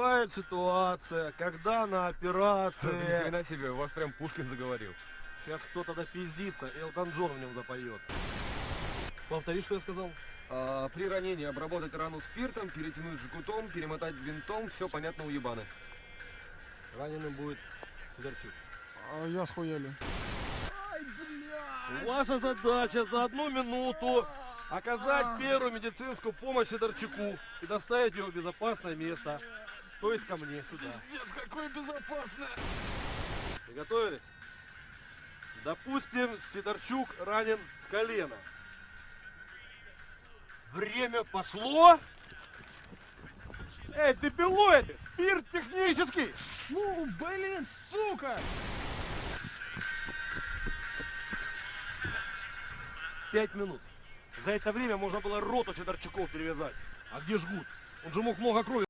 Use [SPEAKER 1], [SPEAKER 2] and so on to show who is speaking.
[SPEAKER 1] Бывает ситуация, когда на
[SPEAKER 2] Ни
[SPEAKER 1] операции
[SPEAKER 2] хрена себе, у вас прям Пушкин заговорил.
[SPEAKER 1] сейчас кто-то допиздится, Элтон Джон в нем запоет. Повтори, что я сказал?
[SPEAKER 2] А, при ранении обработать рану спиртом, перетянуть жгутом, перемотать бинтом, все понятно у ебаны.
[SPEAKER 1] Раненым будет Сидорчук.
[SPEAKER 3] А я схуяли.
[SPEAKER 1] Ваша задача за одну минуту оказать первую медицинскую помощь Сидорчуку и доставить его в безопасное место. То есть ко мне сюда.
[SPEAKER 3] Пиздец, какое безопасное.
[SPEAKER 1] Приготовились? Допустим, Сидорчук ранен в колено. Время пошло. Эй, ты пилоиды! Спирт технический!
[SPEAKER 3] Ну, блин, сука!
[SPEAKER 1] Пять минут. За это время можно было роту Сидорчуков перевязать. А где жгут? Он же мог много крови